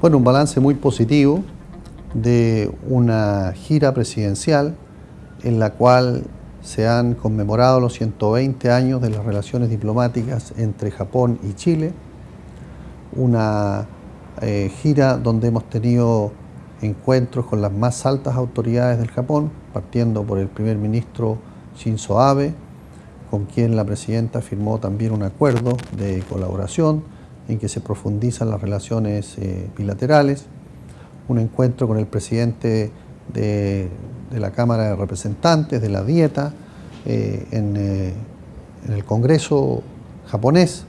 Bueno, un balance muy positivo de una gira presidencial en la cual se han conmemorado los 120 años de las relaciones diplomáticas entre Japón y Chile, una eh, gira donde hemos tenido encuentros con las más altas autoridades del Japón, partiendo por el primer ministro Shinzo Abe, con quien la presidenta firmó también un acuerdo de colaboración en que se profundizan las relaciones eh, bilaterales, un encuentro con el presidente de, la Cámara de Representantes, de la Dieta, eh, en, eh, en, el Congreso japonés,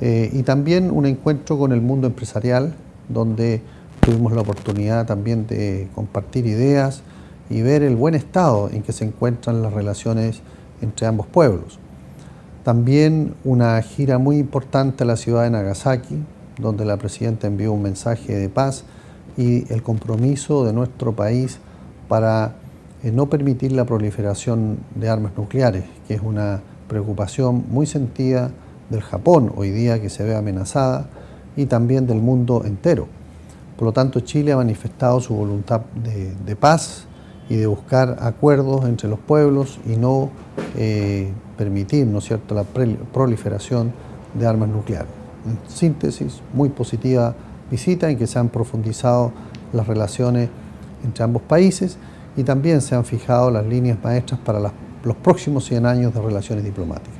y también un encuentro con el mundo empresarial, donde tuvimos la oportunidad también de compartir ideas y ver el buen estado en que se encuentran las relaciones entre ambos pueblos. También una gira muy importante a la ciudad de Nagasaki, donde la presidenta envió un mensaje de paz y el compromiso de nuestro país para eh, no permitir la proliferación de armas nucleares, que es una preocupación muy sentida del Japón hoy día que se ve amenazada y también del mundo entero. Por lo tanto, Chile ha manifestado su voluntad de, paz y de buscar acuerdos entre los pueblos y no eh, permitir ¿no es cierto? la proliferación de armas nucleares. En síntesis, muy positiva visita en que se han profundizado las relaciones entre ambos países y también se han fijado las líneas maestras para los próximos 100 años de relaciones diplomáticas.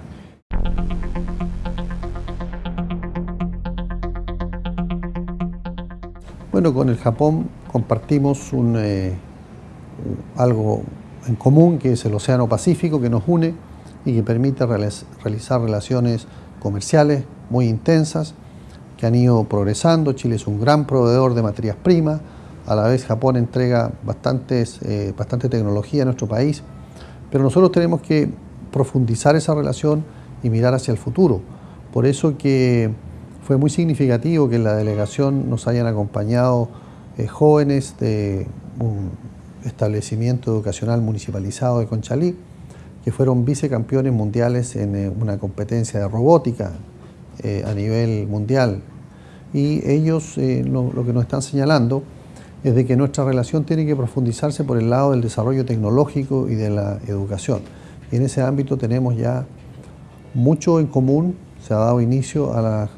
Bueno, con el Japón compartimos un, eh, algo en común que es el Océano Pacífico que nos une y que permite realizar relaciones comerciales muy intensas que han ido progresando. Chile es un gran proveedor de materias primas, a la vez Japón entrega bastantes, eh, bastante tecnología a nuestro país, pero nosotros tenemos que profundizar esa relación y mirar hacia el futuro. Por eso que fue muy significativo que en la delegación nos hayan acompañado eh, jóvenes de un establecimiento educacional municipalizado de Conchalí, que fueron vicecampeones mundiales en eh, una competencia de robótica eh, a nivel mundial. Y ellos eh, lo, que nos están señalando es de que nuestra relación tiene que profundizarse por el lado del desarrollo tecnológico y de la educación. Y en ese ámbito tenemos ya mucho en común, se ha dado inicio a,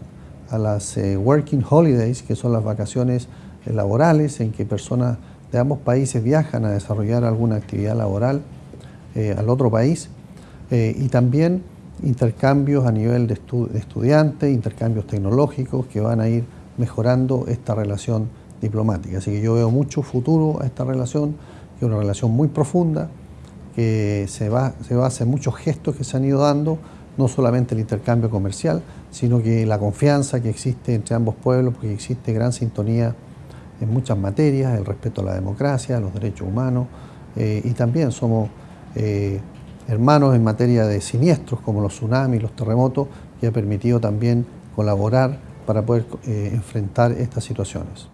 a las Working Holidays, que son las vacaciones laborales en que personas de ambos países viajan a desarrollar alguna actividad laboral eh, al otro país eh, y también intercambios a nivel de, estudiantes, intercambios tecnológicos que van a ir mejorando esta relación diplomática. Así que yo veo mucho futuro a esta relación, que es una relación muy profunda, que se, va, se basa en muchos gestos que se han ido dando, no solamente el intercambio comercial, sino que la confianza que existe entre ambos pueblos, porque existe gran sintonía en muchas materias, el respeto a la democracia, a los derechos humanos, eh, y también somos eh, hermanos en materia de siniestros como los tsunamis, los terremotos, que ha permitido también colaborar para poder eh, enfrentar estas situaciones.